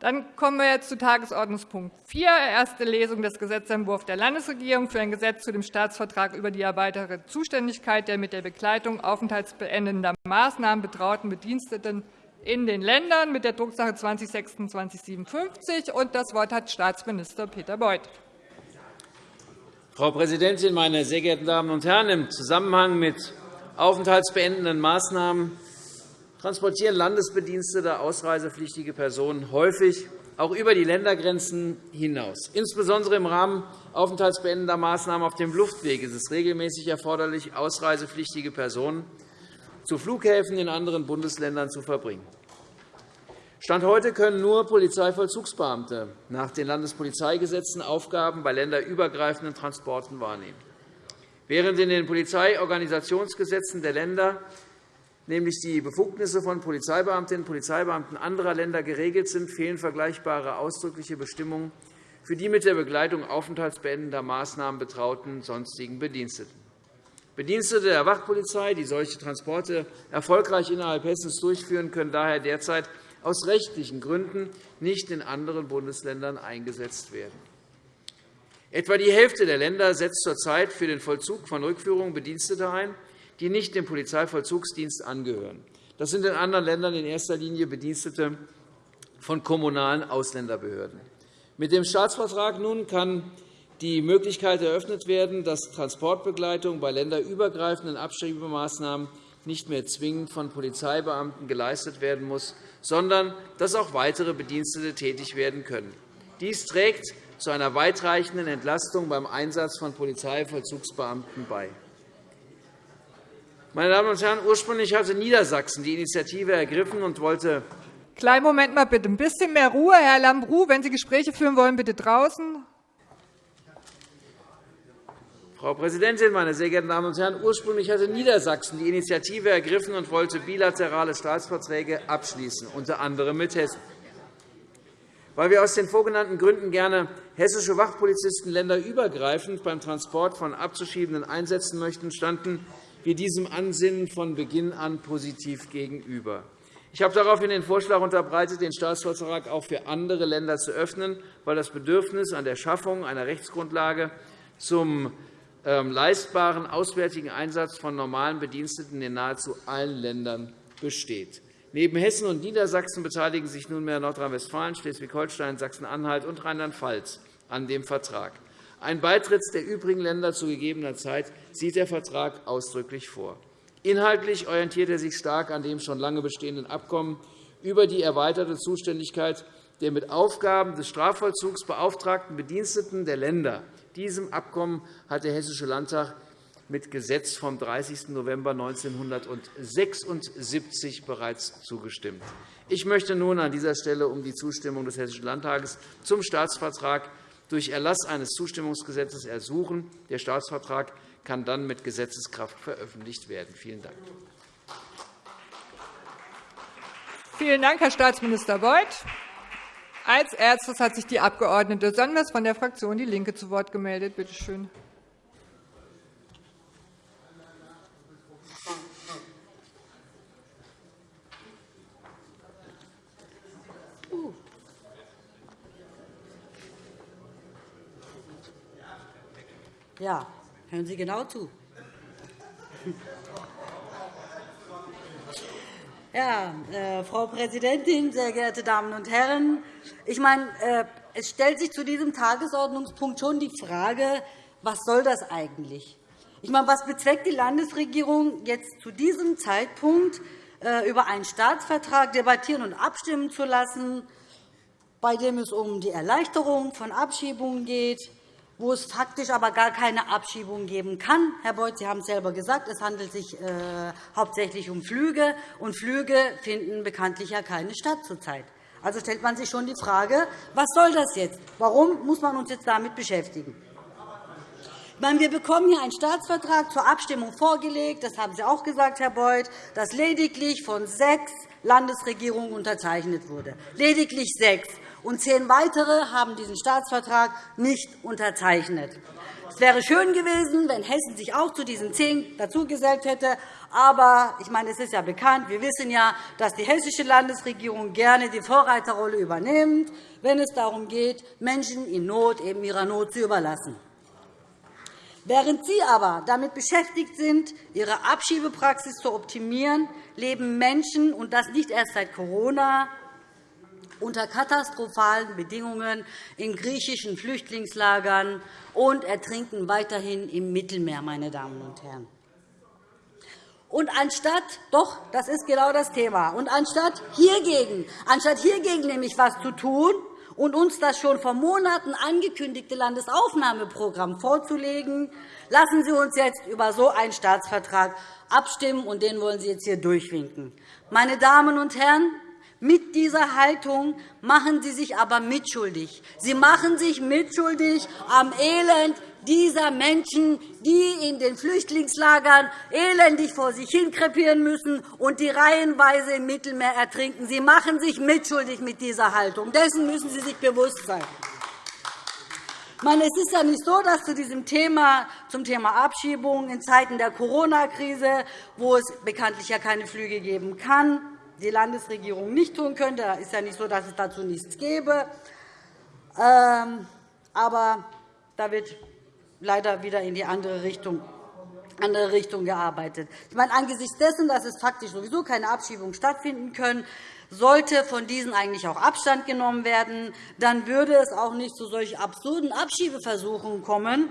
Dann kommen wir jetzt zu Tagesordnungspunkt 4, erste Lesung des Gesetzentwurfs der Landesregierung für ein Gesetz zu dem Staatsvertrag über die erweiterte Zuständigkeit der mit der Begleitung aufenthaltsbeendender Maßnahmen betrauten Bediensteten in den Ländern mit der Drucksache 202657. Das Wort hat Staatsminister Peter Beuth. Frau Präsidentin, meine sehr geehrten Damen und Herren! Im Zusammenhang mit aufenthaltsbeendenden Maßnahmen transportieren Landesbedienstete ausreisepflichtige Personen häufig auch über die Ländergrenzen hinaus. Insbesondere im Rahmen aufenthaltsbeendender Maßnahmen auf dem Luftweg ist es regelmäßig erforderlich, ausreisepflichtige Personen zu Flughäfen in anderen Bundesländern zu verbringen. Stand heute können nur Polizeivollzugsbeamte nach den Landespolizeigesetzen Aufgaben bei länderübergreifenden Transporten wahrnehmen. Während in den Polizeiorganisationsgesetzen der Länder nämlich die Befugnisse von Polizeibeamtinnen und Polizeibeamten anderer Länder geregelt sind, fehlen vergleichbare ausdrückliche Bestimmungen für die mit der Begleitung aufenthaltsbeendender Maßnahmen betrauten sonstigen Bediensteten. Bedienstete der Wachpolizei, die solche Transporte erfolgreich innerhalb Hessens durchführen, können daher derzeit aus rechtlichen Gründen nicht in anderen Bundesländern eingesetzt werden. Etwa die Hälfte der Länder setzt zurzeit für den Vollzug von Rückführungen Bedienstete ein, die nicht dem Polizeivollzugsdienst angehören. Das sind in anderen Ländern in erster Linie Bedienstete von kommunalen Ausländerbehörden. Mit dem Staatsvertrag nun kann die Möglichkeit eröffnet werden, dass Transportbegleitung bei länderübergreifenden Abschiebemaßnahmen nicht mehr zwingend von Polizeibeamten geleistet werden muss, sondern dass auch weitere Bedienstete tätig werden können. Dies trägt zu einer weitreichenden Entlastung beim Einsatz von Polizeivollzugsbeamten bei. Meine Damen und Herren, ursprünglich hatte Niedersachsen die Initiative ergriffen und wollte Kleinen Moment mal bitte. Ein bisschen mehr Ruhe, Herr Lambrou. Wenn Sie Gespräche führen wollen, bitte draußen. Frau Präsidentin, meine sehr geehrten Damen und Herren! Ursprünglich hatte Niedersachsen die Initiative ergriffen und wollte bilaterale Staatsverträge abschließen, unter anderem mit Hessen. Weil wir aus den vorgenannten Gründen gerne hessische Wachpolizisten länderübergreifend beim Transport von abzuschiebenden einsetzen möchten, standen wir diesem Ansinnen von Beginn an positiv gegenüber. Ich habe daraufhin den Vorschlag unterbreitet, den Staatsvertrag auch für andere Länder zu öffnen, weil das Bedürfnis an der Schaffung einer Rechtsgrundlage zum ähm, leistbaren auswärtigen Einsatz von normalen Bediensteten in nahezu allen Ländern besteht. Neben Hessen und Niedersachsen beteiligen sich nunmehr Nordrhein-Westfalen, Schleswig-Holstein, Sachsen-Anhalt und Rheinland-Pfalz an dem Vertrag. Ein Beitritt der übrigen Länder zu gegebener Zeit sieht der Vertrag ausdrücklich vor. Inhaltlich orientiert er sich stark an dem schon lange bestehenden Abkommen über die erweiterte Zuständigkeit der mit Aufgaben des Strafvollzugs beauftragten Bediensteten der Länder. Diesem Abkommen hat der Hessische Landtag mit Gesetz vom 30. November 1976 bereits zugestimmt. Ich möchte nun an dieser Stelle um die Zustimmung des Hessischen Landtages zum Staatsvertrag durch Erlass eines Zustimmungsgesetzes ersuchen. Der Staatsvertrag kann dann mit Gesetzeskraft veröffentlicht werden. Vielen Dank. Vielen Dank, Herr Staatsminister Beuth. Als erstes hat sich die Abg. Sanders von der Fraktion DIE LINKE zu Wort gemeldet. Bitte schön. Ja, hören Sie genau zu. Ja, äh, Frau Präsidentin, sehr geehrte Damen und Herren! Ich meine, äh, es stellt sich zu diesem Tagesordnungspunkt schon die Frage, was soll das eigentlich? Ich meine, was bezweckt die Landesregierung jetzt zu diesem Zeitpunkt, äh, über einen Staatsvertrag debattieren und abstimmen zu lassen, bei dem es um die Erleichterung von Abschiebungen geht, wo es faktisch aber gar keine Abschiebung geben kann. Herr Beuth, Sie haben es selber gesagt, es handelt sich äh, hauptsächlich um Flüge, und Flüge finden bekanntlich ja keine statt zurzeit. Also stellt man sich schon die Frage, was soll das jetzt? Warum muss man uns jetzt damit beschäftigen? wir bekommen hier einen Staatsvertrag zur Abstimmung vorgelegt, das haben Sie auch gesagt, Herr Beuth, das lediglich von sechs Landesregierungen unterzeichnet wurde. Lediglich sechs. Und zehn weitere haben diesen Staatsvertrag nicht unterzeichnet. Es wäre schön gewesen, wenn Hessen sich auch zu diesen zehn dazugesellt hätte. Aber ich meine, es ist ja bekannt, wir wissen ja, dass die hessische Landesregierung gerne die Vorreiterrolle übernimmt, wenn es darum geht, Menschen in Not eben ihrer Not zu überlassen. Während Sie aber damit beschäftigt sind, Ihre Abschiebepraxis zu optimieren, leben Menschen, und das nicht erst seit Corona, unter katastrophalen Bedingungen in griechischen Flüchtlingslagern und ertrinken weiterhin im Mittelmeer. Meine Damen und Herren. Und anstatt, doch, das ist genau das Thema, und anstatt hiergegen, anstatt hiergegen nämlich etwas zu tun, und uns das schon vor Monaten angekündigte Landesaufnahmeprogramm vorzulegen, lassen Sie uns jetzt über so einen Staatsvertrag abstimmen, und den wollen Sie jetzt hier durchwinken. Meine Damen und Herren, mit dieser Haltung machen Sie sich aber mitschuldig. Sie machen sich mitschuldig am Elend dieser Menschen, die in den Flüchtlingslagern elendig vor sich hin krepieren müssen und die reihenweise im Mittelmeer ertrinken. Sie machen sich mitschuldig mit dieser Haltung. Dessen müssen Sie sich bewusst sein. meine, es ist ja nicht so, dass zu diesem Thema, zum Thema Abschiebung in Zeiten der Corona-Krise, wo es bekanntlich ja keine Flüge geben kann, die Landesregierung nicht tun könnte. Es ist ja nicht so, dass es dazu nichts gäbe. Ähm, aber da wird leider wieder in die andere Richtung andere Richtung gearbeitet. Ich meine, angesichts dessen, dass es faktisch sowieso keine Abschiebungen stattfinden können, sollte von diesen eigentlich auch Abstand genommen werden. Dann würde es auch nicht zu solch absurden Abschiebeversuchen kommen,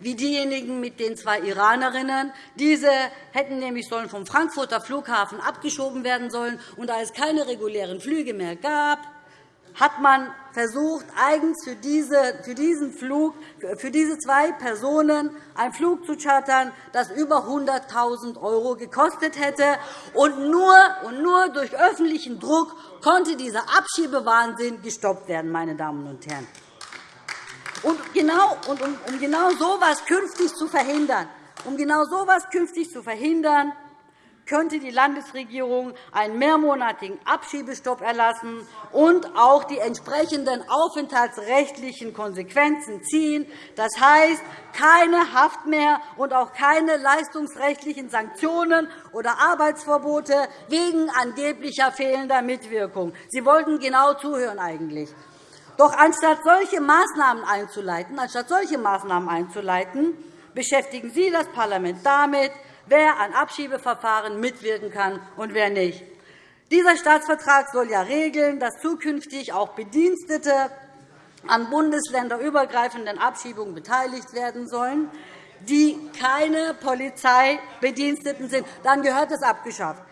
wie diejenigen mit den zwei Iranerinnen. Diese hätten nämlich sollen vom Frankfurter Flughafen abgeschoben werden sollen. Und da es keine regulären Flüge mehr gab, hat man versucht, eigens für, diesen Flug, für diese zwei Personen einen Flug zu chartern, das über 100.000 € gekostet hätte. Und nur, und nur durch öffentlichen Druck konnte dieser Abschiebewahnsinn gestoppt werden. Meine Damen und Herren. Und genau, und um, um genau so etwas künftig zu verhindern, um genau so etwas künftig zu verhindern, könnte die Landesregierung einen mehrmonatigen Abschiebestopp erlassen und auch die entsprechenden aufenthaltsrechtlichen Konsequenzen ziehen. Das heißt, keine Haft mehr und auch keine leistungsrechtlichen Sanktionen oder Arbeitsverbote wegen angeblicher fehlender Mitwirkung. Sie wollten genau zuhören eigentlich. Doch anstatt solche Maßnahmen einzuleiten, anstatt solche Maßnahmen einzuleiten beschäftigen Sie das Parlament damit, wer an Abschiebeverfahren mitwirken kann und wer nicht. Dieser Staatsvertrag soll ja regeln, dass zukünftig auch Bedienstete an bundesländerübergreifenden Abschiebungen beteiligt werden sollen, die keine Polizeibediensteten sind. Dann gehört es abgeschafft.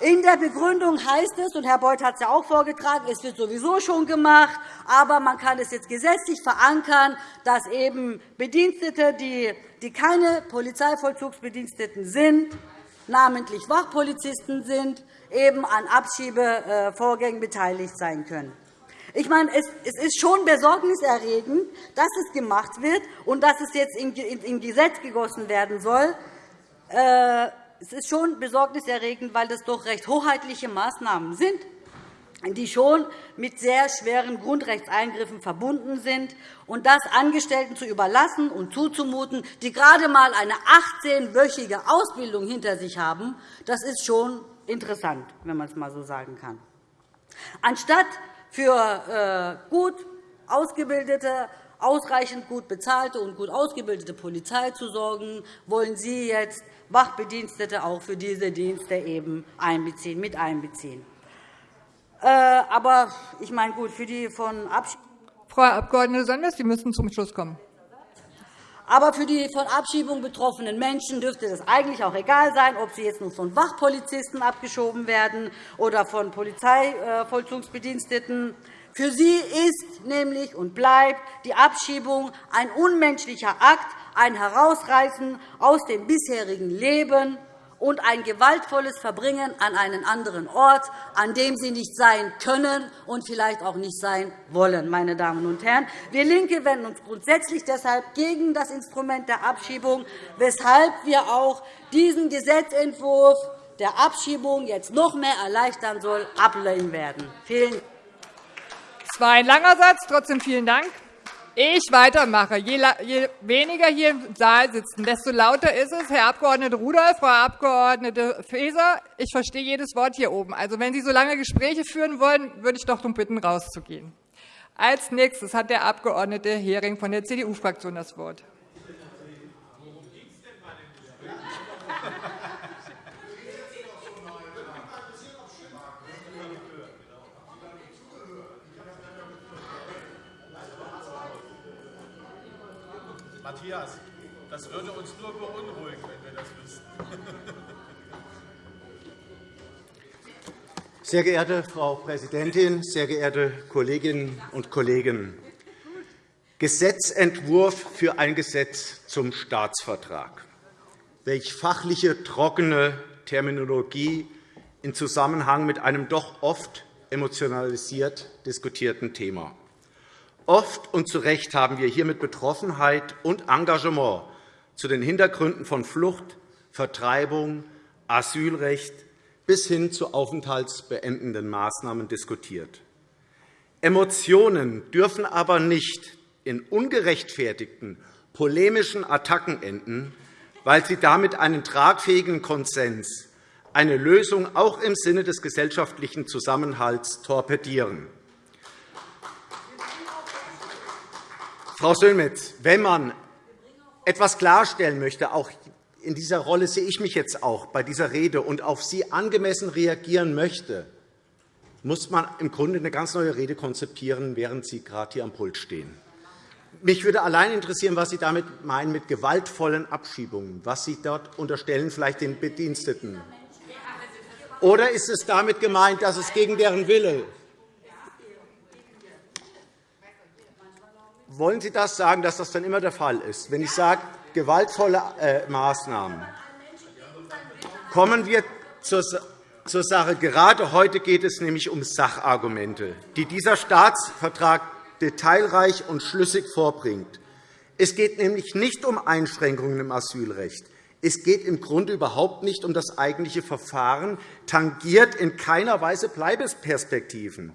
In der Begründung heißt es, und Herr Beuth hat es ja auch vorgetragen, es wird sowieso schon gemacht, aber man kann es jetzt gesetzlich verankern, dass eben Bedienstete, die keine Polizeivollzugsbediensteten sind, namentlich Wachpolizisten sind, eben an Abschiebevorgängen beteiligt sein können. Ich meine, es ist schon besorgniserregend, dass es gemacht wird und dass es jetzt in Gesetz gegossen werden soll. Äh, es ist schon besorgniserregend, weil das doch recht hoheitliche Maßnahmen sind die schon mit sehr schweren Grundrechtseingriffen verbunden sind, und das Angestellten zu überlassen und zuzumuten, die gerade einmal eine 18-wöchige Ausbildung hinter sich haben, das ist schon interessant, wenn man es einmal so sagen kann. Anstatt für äh, gut ausgebildete, ausreichend gut bezahlte und gut ausgebildete Polizei zu sorgen, wollen Sie jetzt Wachbedienstete auch für diese Dienste eben einbeziehen, mit einbeziehen. Äh, aber ich meine, gut, für die von Abschiebung Frau Abg. Sanders, Sie müssen zum Schluss kommen. Aber für die von Abschiebung betroffenen Menschen dürfte es eigentlich auch egal sein, ob sie jetzt nur von Wachpolizisten abgeschoben werden oder von Polizeivollzugsbediensteten. Für sie ist nämlich und bleibt die Abschiebung ein unmenschlicher Akt, ein Herausreißen aus dem bisherigen Leben und ein gewaltvolles Verbringen an einen anderen Ort, an dem sie nicht sein können und vielleicht auch nicht sein wollen. Meine Damen und Herren. Wir LINKE wenden uns grundsätzlich deshalb gegen das Instrument der Abschiebung, weshalb wir auch diesen Gesetzentwurf der Abschiebung jetzt noch mehr erleichtern soll, ablehnen werden. Vielen Dank. Das war ein langer Satz. Trotzdem vielen Dank. Ich weitermache. Je, je weniger hier im Saal sitzen, desto lauter ist es. Herr Abg. Rudolph, Frau Abg. Faeser, ich verstehe jedes Wort hier oben. Also, wenn Sie so lange Gespräche führen wollen, würde ich doch darum bitten, rauszugehen. Als nächstes hat der Abg. Hering von der CDU-Fraktion das Wort. Matthias, das würde uns nur beunruhigen, wenn wir das wüssten. Sehr geehrte Frau Präsidentin, sehr geehrte Kolleginnen und Kollegen! Gesetzentwurf für ein Gesetz zum Staatsvertrag. Welch fachliche, trockene Terminologie in Zusammenhang mit einem doch oft emotionalisiert diskutierten Thema. Oft und zu Recht haben wir hier mit Betroffenheit und Engagement zu den Hintergründen von Flucht, Vertreibung, Asylrecht bis hin zu aufenthaltsbeendenden Maßnahmen diskutiert. Emotionen dürfen aber nicht in ungerechtfertigten polemischen Attacken enden, weil sie damit einen tragfähigen Konsens, eine Lösung auch im Sinne des gesellschaftlichen Zusammenhalts torpedieren. Frau Sönmez, wenn man etwas klarstellen möchte, auch in dieser Rolle sehe ich mich jetzt auch bei dieser Rede und auf Sie angemessen reagieren möchte, muss man im Grunde eine ganz neue Rede konzipieren, während Sie gerade hier am Pult stehen. Mich würde allein interessieren, was Sie damit meinen mit gewaltvollen Abschiebungen, was Sie dort unterstellen, vielleicht den Bediensteten. Oder ist es damit gemeint, dass es gegen deren Wille Wollen Sie das sagen, dass das dann immer der Fall ist? Wenn ich sage, gewaltvolle äh, Maßnahmen. Kommen wir zur Sache. Gerade heute geht es nämlich um Sachargumente, die dieser Staatsvertrag detailreich und schlüssig vorbringt. Es geht nämlich nicht um Einschränkungen im Asylrecht. Es geht im Grunde überhaupt nicht um das eigentliche Verfahren, tangiert in keiner Weise Bleibesperspektiven.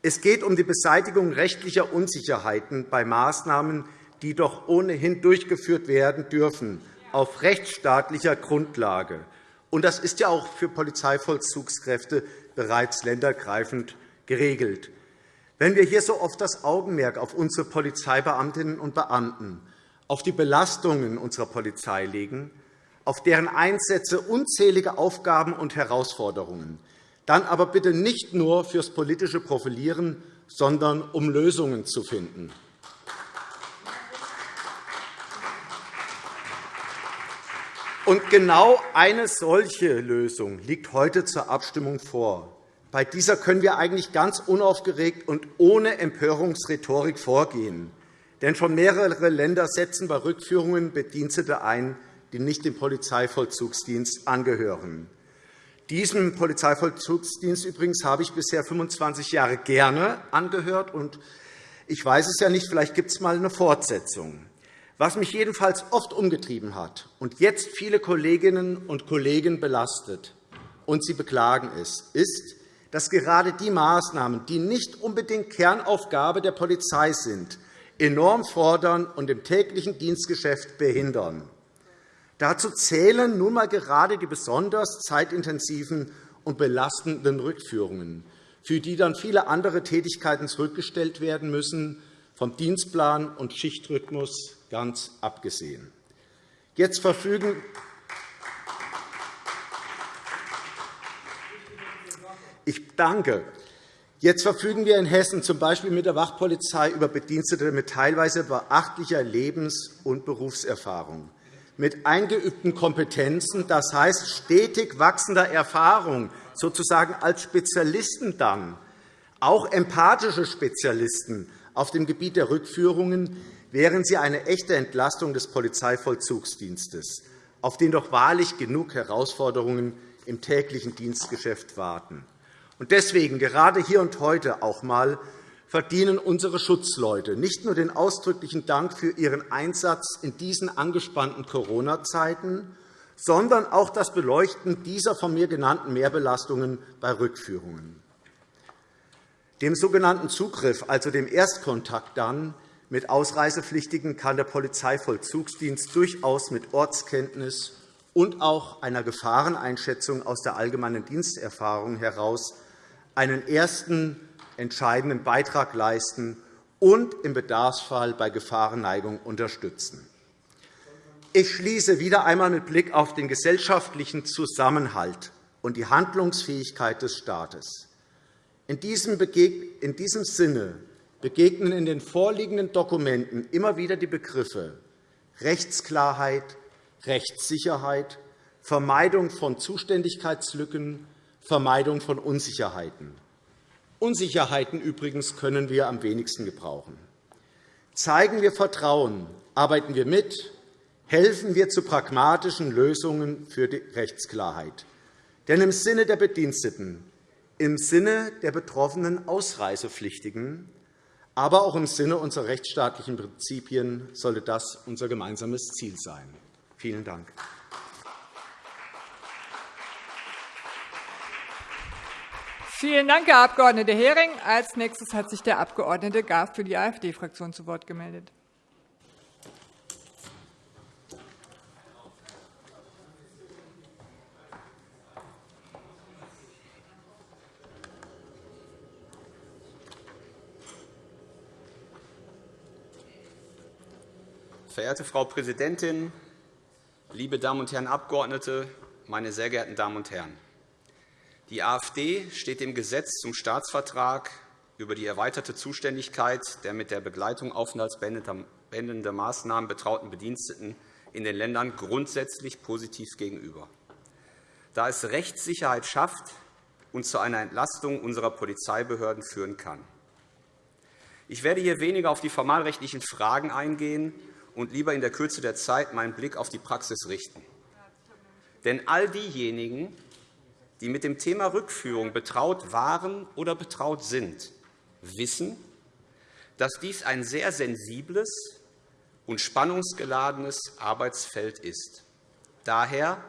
Es geht um die Beseitigung rechtlicher Unsicherheiten bei Maßnahmen, die doch ohnehin durchgeführt werden dürfen, auf rechtsstaatlicher Grundlage. Das ist ja auch für Polizeivollzugskräfte bereits ländergreifend geregelt. Wenn wir hier so oft das Augenmerk auf unsere Polizeibeamtinnen und Beamten, auf die Belastungen unserer Polizei legen, auf deren Einsätze unzählige Aufgaben und Herausforderungen, dann aber bitte nicht nur fürs politische Profilieren, sondern um Lösungen zu finden. Und genau eine solche Lösung liegt heute zur Abstimmung vor. Bei dieser können wir eigentlich ganz unaufgeregt und ohne Empörungsrhetorik vorgehen. Denn schon mehrere Länder setzen bei Rückführungen Bedienstete ein, die nicht dem Polizeivollzugsdienst angehören. Diesem Polizeivollzugsdienst übrigens habe ich bisher 25 Jahre gerne angehört. und Ich weiß es ja nicht, vielleicht gibt es einmal eine Fortsetzung. Was mich jedenfalls oft umgetrieben hat und jetzt viele Kolleginnen und Kollegen belastet und sie beklagen es, ist, dass gerade die Maßnahmen, die nicht unbedingt Kernaufgabe der Polizei sind, enorm fordern und im täglichen Dienstgeschäft behindern. Dazu zählen nun einmal gerade die besonders zeitintensiven und belastenden Rückführungen, für die dann viele andere Tätigkeiten zurückgestellt werden müssen, vom Dienstplan und Schichtrhythmus ganz abgesehen. Jetzt verfügen ich danke. Jetzt verfügen wir in Hessen z. B. mit der Wachpolizei über Bedienstete mit teilweise beachtlicher Lebens- und Berufserfahrung mit eingeübten Kompetenzen, das heißt stetig wachsender Erfahrung, sozusagen als Spezialisten dann, auch empathische Spezialisten auf dem Gebiet der Rückführungen, wären sie eine echte Entlastung des Polizeivollzugsdienstes. auf den doch wahrlich genug Herausforderungen im täglichen Dienstgeschäft warten. Deswegen gerade hier und heute auch einmal verdienen unsere Schutzleute nicht nur den ausdrücklichen Dank für ihren Einsatz in diesen angespannten Corona-Zeiten, sondern auch das Beleuchten dieser von mir genannten Mehrbelastungen bei Rückführungen. Dem sogenannten Zugriff, also dem Erstkontakt dann mit Ausreisepflichtigen, kann der Polizeivollzugsdienst durchaus mit Ortskenntnis und auch einer Gefahreneinschätzung aus der allgemeinen Diensterfahrung heraus einen ersten entscheidenden Beitrag leisten und im Bedarfsfall bei Gefahrenneigung unterstützen. Ich schließe wieder einmal mit Blick auf den gesellschaftlichen Zusammenhalt und die Handlungsfähigkeit des Staates. In diesem Sinne begegnen in den vorliegenden Dokumenten immer wieder die Begriffe Rechtsklarheit, Rechtssicherheit, Vermeidung von Zuständigkeitslücken, Vermeidung von Unsicherheiten. Unsicherheiten übrigens können wir am wenigsten gebrauchen. Zeigen wir Vertrauen, arbeiten wir mit, helfen wir zu pragmatischen Lösungen für die Rechtsklarheit. Denn im Sinne der Bediensteten, im Sinne der betroffenen Ausreisepflichtigen, aber auch im Sinne unserer rechtsstaatlichen Prinzipien sollte das unser gemeinsames Ziel sein. Vielen Dank. Vielen Dank, Herr Abg. Hering. Als nächstes hat sich der Abg. Graf für die AfD-Fraktion zu Wort gemeldet. Verehrte Frau Präsidentin, liebe Damen und Herren Abgeordnete, meine sehr geehrten Damen und Herren! Die AfD steht dem Gesetz zum Staatsvertrag über die erweiterte Zuständigkeit der mit der Begleitung aufenthaltsbeendender Maßnahmen betrauten Bediensteten in den Ländern grundsätzlich positiv gegenüber, da es Rechtssicherheit schafft und zu einer Entlastung unserer Polizeibehörden führen kann. Ich werde hier weniger auf die formalrechtlichen Fragen eingehen und lieber in der Kürze der Zeit meinen Blick auf die Praxis richten. Denn all diejenigen, die mit dem Thema Rückführung betraut waren oder betraut sind, wissen, dass dies ein sehr sensibles und spannungsgeladenes Arbeitsfeld ist. Daher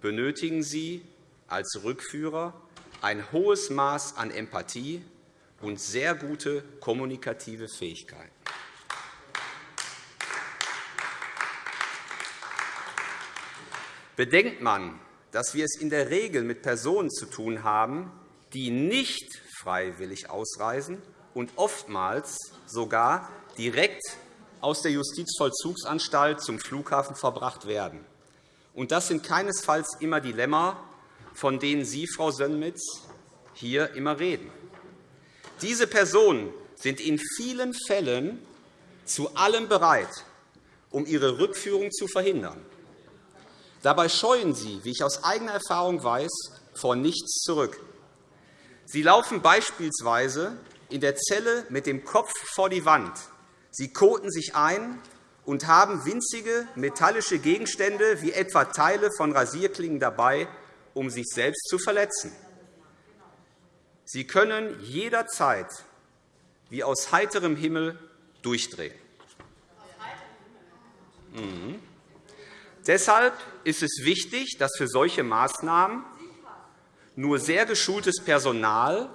benötigen Sie als Rückführer ein hohes Maß an Empathie und sehr gute kommunikative Fähigkeiten. Bedenkt man, dass wir es in der Regel mit Personen zu tun haben, die nicht freiwillig ausreisen und oftmals sogar direkt aus der Justizvollzugsanstalt zum Flughafen verbracht werden. Und das sind keinesfalls immer Dilemma, von denen Sie, Frau Sönnmitz, hier immer reden. Diese Personen sind in vielen Fällen zu allem bereit, um ihre Rückführung zu verhindern. Dabei scheuen sie, wie ich aus eigener Erfahrung weiß, vor nichts zurück. Sie laufen beispielsweise in der Zelle mit dem Kopf vor die Wand. Sie koten sich ein und haben winzige metallische Gegenstände wie etwa Teile von Rasierklingen dabei, um sich selbst zu verletzen. Sie können jederzeit wie aus heiterem Himmel durchdrehen. Mhm. Deshalb ist es wichtig, dass für solche Maßnahmen nur sehr geschultes Personal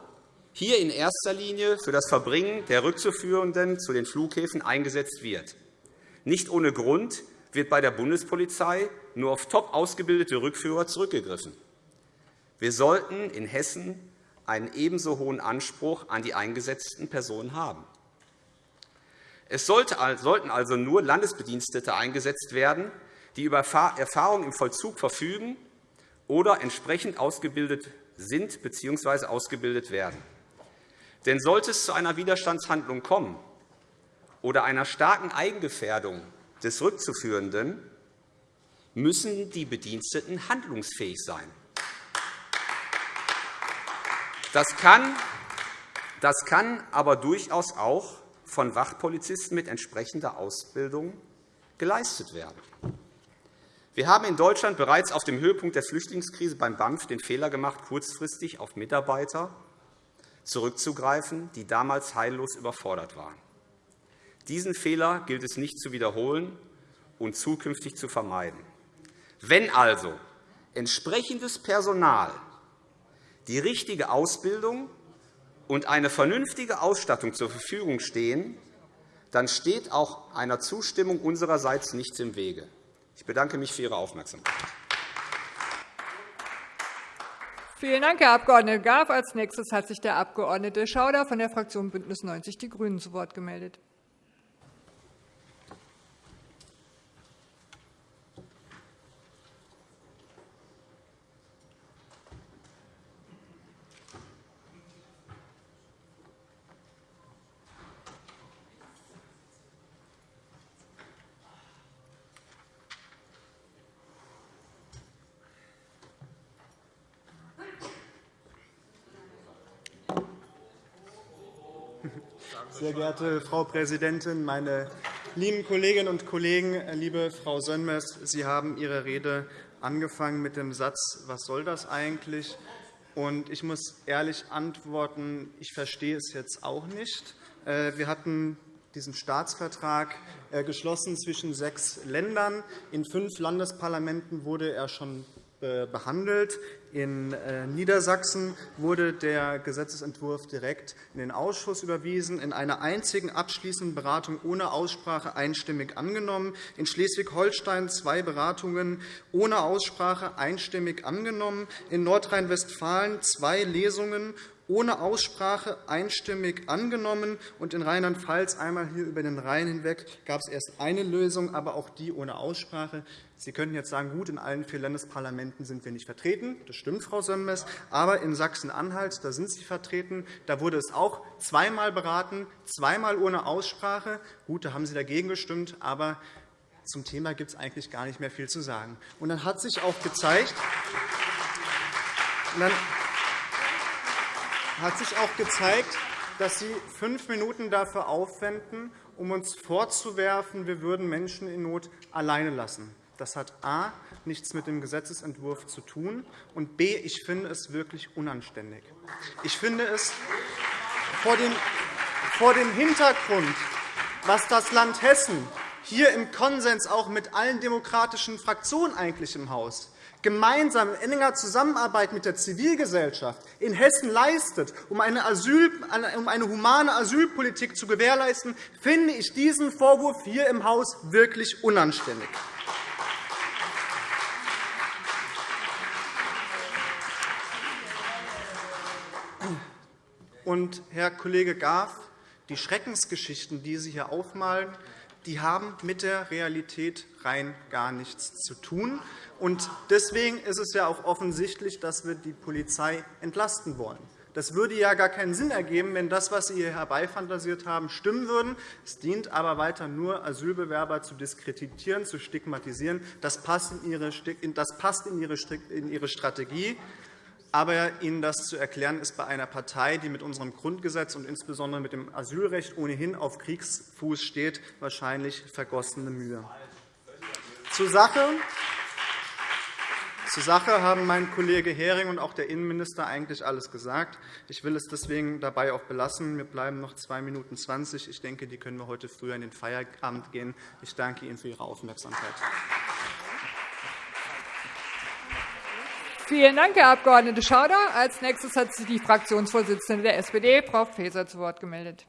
hier in erster Linie für das Verbringen der Rückzuführenden zu den Flughäfen eingesetzt wird. Nicht ohne Grund wird bei der Bundespolizei nur auf top ausgebildete Rückführer zurückgegriffen. Wir sollten in Hessen einen ebenso hohen Anspruch an die eingesetzten Personen haben. Es sollten also nur Landesbedienstete eingesetzt werden, die über Erfahrung im Vollzug verfügen oder entsprechend ausgebildet sind bzw. ausgebildet werden. Denn sollte es zu einer Widerstandshandlung kommen oder einer starken Eigengefährdung des Rückzuführenden, müssen die Bediensteten handlungsfähig sein. Das kann, das kann aber durchaus auch von Wachpolizisten mit entsprechender Ausbildung geleistet werden. Wir haben in Deutschland bereits auf dem Höhepunkt der Flüchtlingskrise beim BAMF den Fehler gemacht, kurzfristig auf Mitarbeiter zurückzugreifen, die damals heillos überfordert waren. Diesen Fehler gilt es nicht zu wiederholen und zukünftig zu vermeiden. Wenn also entsprechendes Personal, die richtige Ausbildung und eine vernünftige Ausstattung zur Verfügung stehen, dann steht auch einer Zustimmung unsererseits nichts im Wege. Ich bedanke mich für Ihre Aufmerksamkeit. Vielen Dank, Herr Abg. Graf. Als nächstes hat sich der Abg. Schauder von der Fraktion BÜNDNIS 90 die GRÜNEN zu Wort gemeldet. Sehr geehrte Frau Präsidentin, meine lieben Kolleginnen und Kollegen! Liebe Frau Sönmez, Sie haben Ihre Rede angefangen mit dem Satz, was soll das eigentlich? Ich muss ehrlich antworten, ich verstehe es jetzt auch nicht. Äh, wir hatten diesen Staatsvertrag äh, geschlossen zwischen sechs Ländern. In fünf Landesparlamenten wurde er schon behandelt. In äh, Niedersachsen wurde der Gesetzentwurf direkt in den Ausschuss überwiesen, in einer einzigen abschließenden Beratung ohne Aussprache einstimmig angenommen, in Schleswig-Holstein zwei Beratungen ohne Aussprache einstimmig angenommen, in Nordrhein-Westfalen zwei Lesungen ohne Aussprache einstimmig angenommen. Und in Rheinland-Pfalz einmal hier über den Rhein hinweg gab es erst eine Lösung, aber auch die ohne Aussprache. Sie könnten jetzt sagen, gut, in allen vier Landesparlamenten sind wir nicht vertreten. Das stimmt, Frau Sönmez. Aber in Sachsen-Anhalt da sind Sie vertreten. Da wurde es auch zweimal beraten, zweimal ohne Aussprache. Gut, da haben Sie dagegen gestimmt. Aber zum Thema gibt es eigentlich gar nicht mehr viel zu sagen. Und dann hat sich auch gezeigt, dann hat sich auch gezeigt, dass Sie fünf Minuten dafür aufwenden, um uns vorzuwerfen, wir würden Menschen in Not alleine lassen. Das hat a. nichts mit dem Gesetzentwurf zu tun, und b. ich finde es wirklich unanständig. Ich finde es vor dem, Hintergrund, was das Land Hessen hier im Konsens auch mit allen demokratischen Fraktionen eigentlich im Haus gemeinsam in enger Zusammenarbeit mit der Zivilgesellschaft in Hessen leistet, um eine, Asyl, um eine humane Asylpolitik zu gewährleisten, finde ich diesen Vorwurf hier im Haus wirklich unanständig. Und, Herr Kollege Graf, die Schreckensgeschichten, die Sie hier aufmalen, die haben mit der Realität rein gar nichts zu tun. Und deswegen ist es ja auch offensichtlich, dass wir die Polizei entlasten wollen. Das würde ja gar keinen Sinn ergeben, wenn das, was Sie hier herbeifantasiert haben, stimmen würde. Es dient aber weiter nur, Asylbewerber zu diskreditieren, zu stigmatisieren. Das passt in Ihre Strategie. Aber Ihnen das zu erklären, ist bei einer Partei, die mit unserem Grundgesetz und insbesondere mit dem Asylrecht ohnehin auf Kriegsfuß steht, wahrscheinlich vergossene Mühe. Zur Sache. Zur Sache haben mein Kollege Hering und auch der Innenminister eigentlich alles gesagt. Ich will es deswegen dabei auch belassen. Mir bleiben noch 2 Minuten 20. Ich denke, die können wir heute früher in den Feierabend gehen. Ich danke Ihnen für Ihre Aufmerksamkeit. Vielen Dank, Herr Abg. Schauder. Als nächstes hat sich die Fraktionsvorsitzende der SPD, Frau Faeser, zu Wort gemeldet.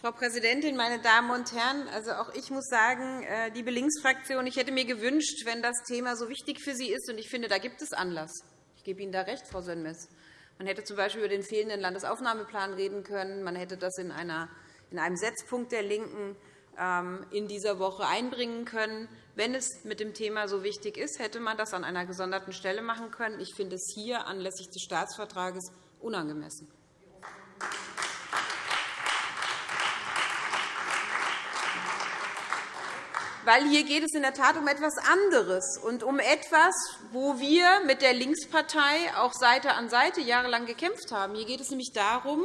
Frau Präsidentin, meine Damen und Herren! Also auch ich muss sagen, äh, liebe Linksfraktion, ich hätte mir gewünscht, wenn das Thema so wichtig für Sie ist, und ich finde, da gibt es Anlass. Ich gebe Ihnen da recht, Frau Sönmez. Man hätte z. B. über den fehlenden Landesaufnahmeplan reden können. Man hätte das in, einer, in einem Setzpunkt der LINKEN ähm, in dieser Woche einbringen können. Wenn es mit dem Thema so wichtig ist, hätte man das an einer gesonderten Stelle machen können. Ich finde es hier anlässlich des Staatsvertrages unangemessen. weil hier geht es in der Tat um etwas anderes und um etwas, wo wir mit der Linkspartei auch Seite an Seite jahrelang gekämpft haben. Hier geht es nämlich darum,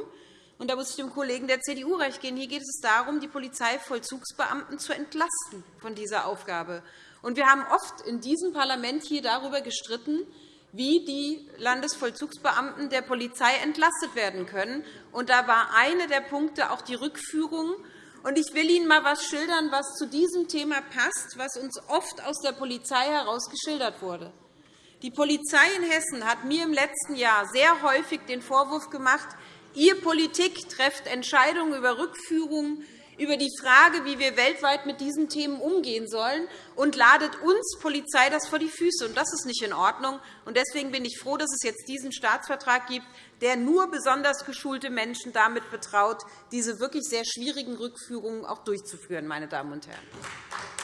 Und da muss ich dem Kollegen der CDU recht geben. Hier geht es darum, die Polizeivollzugsbeamten zu entlasten von dieser Aufgabe. Und wir haben oft in diesem Parlament hier darüber gestritten, wie die Landesvollzugsbeamten der Polizei entlastet werden können. Und da war einer der Punkte auch die Rückführung. Und ich will Ihnen einmal etwas schildern, was zu diesem Thema passt, was uns oft aus der Polizei heraus geschildert wurde. Die Polizei in Hessen hat mir im letzten Jahr sehr häufig den Vorwurf gemacht, Ihr Politik trefft Entscheidungen über Rückführungen, über die Frage, wie wir weltweit mit diesen Themen umgehen sollen, und ladet uns Polizei das vor die Füße. Das ist nicht in Ordnung. Deswegen bin ich froh, dass es jetzt diesen Staatsvertrag gibt, der nur besonders geschulte Menschen damit betraut, diese wirklich sehr schwierigen Rückführungen auch durchzuführen. Meine Damen und Herren.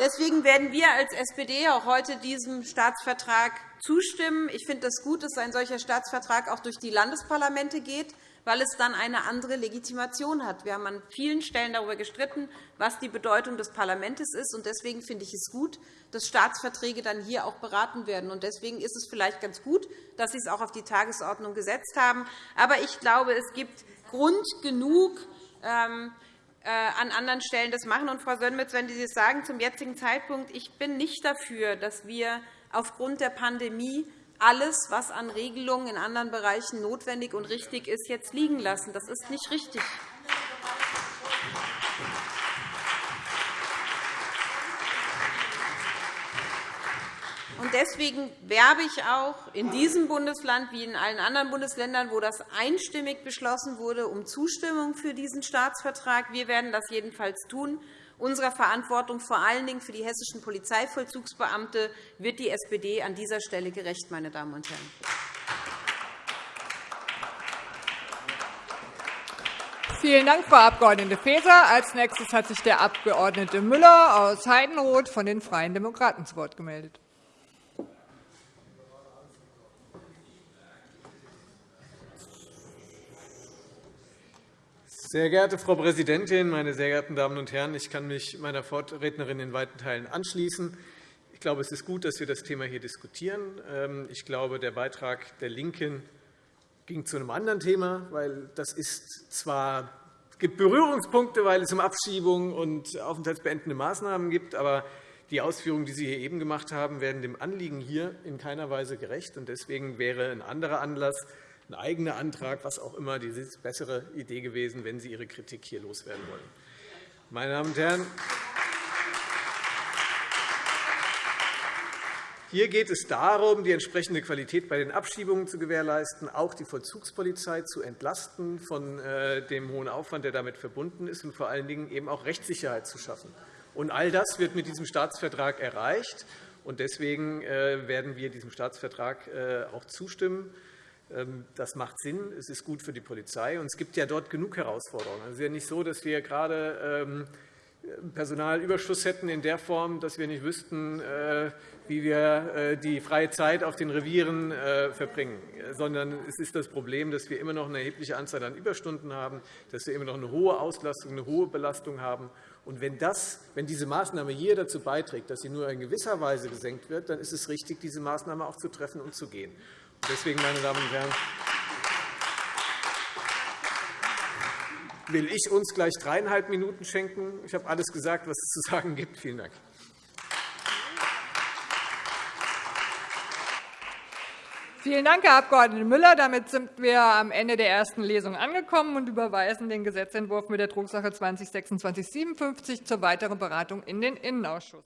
Deswegen werden wir als SPD auch heute diesem Staatsvertrag zustimmen. Ich finde es gut, dass ein solcher Staatsvertrag auch durch die Landesparlamente geht, weil es dann eine andere Legitimation hat. Wir haben an vielen Stellen darüber gestritten, was die Bedeutung des Parlaments ist. Deswegen finde ich es gut, dass Staatsverträge dann hier auch beraten werden. Deswegen ist es vielleicht ganz gut, dass Sie es auch auf die Tagesordnung gesetzt haben. Aber ich glaube, es gibt Grund genug, ähm, äh, an anderen Stellen das machen. Und, Frau Sönmez, wenn Sie das sagen zum jetzigen Zeitpunkt, ich bin nicht dafür, dass wir aufgrund der Pandemie alles, was an Regelungen in anderen Bereichen notwendig und richtig ist, jetzt liegen lassen. Das ist nicht richtig. Deswegen werbe ich auch in diesem Bundesland wie in allen anderen Bundesländern, wo das einstimmig beschlossen wurde, um Zustimmung für diesen Staatsvertrag. Wir werden das jedenfalls tun. Unserer Verantwortung vor allen Dingen für die hessischen Polizeivollzugsbeamte wird die SPD an dieser Stelle gerecht. Meine Damen und Herren. Vielen Dank, Frau Abg. Faeser. Als nächstes hat sich der Abg. Müller aus Heidenroth von den Freien Demokraten zu Wort gemeldet. Sehr geehrte Frau Präsidentin, meine sehr geehrten Damen und Herren! Ich kann mich meiner Vorrednerin in weiten Teilen anschließen. Ich glaube, es ist gut, dass wir das Thema hier diskutieren. Ähm, ich glaube, der Beitrag der LINKEN ging zu einem anderen Thema, weil das ist zwar es gibt Berührungspunkte, weil es um Abschiebungen und aufenthaltsbeendende Maßnahmen geht, aber die Ausführungen, die Sie hier eben gemacht haben, werden dem Anliegen hier in keiner Weise gerecht. Deswegen wäre ein anderer Anlass, ein eigener Antrag, was auch immer, die bessere Idee gewesen, wenn Sie Ihre Kritik hier loswerden wollen. Meine Damen und Herren, Hier geht es darum, die entsprechende Qualität bei den Abschiebungen zu gewährleisten, auch die Vollzugspolizei zu entlasten von äh, dem hohen Aufwand, der damit verbunden ist, und vor allen Dingen eben auch Rechtssicherheit zu schaffen. Und all das wird mit diesem Staatsvertrag erreicht. Deswegen äh, werden wir diesem Staatsvertrag äh, auch zustimmen. Ähm, das macht Sinn. Es ist gut für die Polizei. Und es gibt ja dort genug Herausforderungen. Es ist ja nicht so, dass wir gerade ähm, Personalüberschuss hätten in der Form, dass wir nicht wüssten, äh, wie wir äh, die freie Zeit auf den Revieren äh, verbringen, sondern es ist das Problem, dass wir immer noch eine erhebliche Anzahl an Überstunden haben, dass wir immer noch eine hohe Auslastung, eine hohe Belastung haben. Und wenn, das, wenn diese Maßnahme hier dazu beiträgt, dass sie nur in gewisser Weise gesenkt wird, dann ist es richtig, diese Maßnahme auch zu treffen und zu gehen. Deswegen, meine Damen und Herren, will ich uns gleich dreieinhalb Minuten schenken. Ich habe alles gesagt, was es zu sagen gibt. Vielen Dank. Vielen Dank, Herr Abg. Müller. Damit sind wir am Ende der ersten Lesung angekommen und überweisen den Gesetzentwurf mit der Drucksache 20 /2657 zur weiteren Beratung in den Innenausschuss.